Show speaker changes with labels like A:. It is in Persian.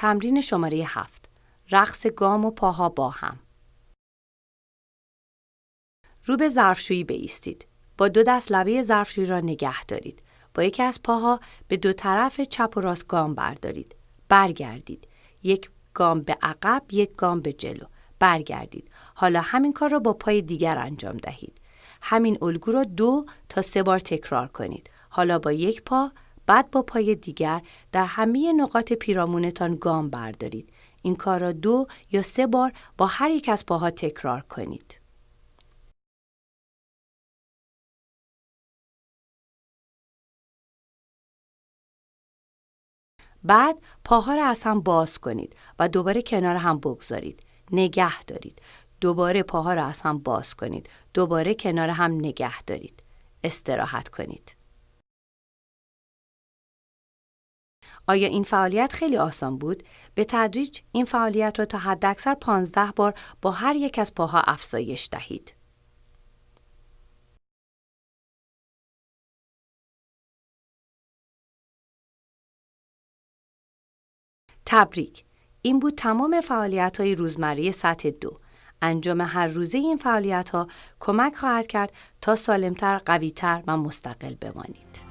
A: تمرین شماره هفت رقص گام و پاها با هم رو به ظرفشویی بایستید. با دو دست لبه ظرفشویی را نگه دارید. با یکی از پاها به دو طرف چپ و راست گام بردارید. برگردید. یک گام به عقب، یک گام به جلو. برگردید. حالا همین کار را با پای دیگر انجام دهید. همین الگو را دو تا سه بار تکرار کنید. حالا با یک پا بعد با پای دیگر در همه نقاط پیرامونتان گام بردارید. این کار را دو یا سه بار با هر یک از پاها تکرار کنید. بعد پاها را از هم باز کنید و دوباره کنار هم بگذارید. نگه دارید. دوباره پاها را از هم باز کنید. دوباره کنار هم نگه دارید. استراحت کنید. آیا این فعالیت خیلی آسان بود؟ به تدریج این فعالیت را تا حداکثر 15 بار با هر یک از پاها افزایش دهید. تبریک! این بود تمام فعالیت های روزمره سطح دو. انجام هر روزه این فعالیت ها کمک خواهد کرد تا سالمتر، قویتر و مستقل بمانید.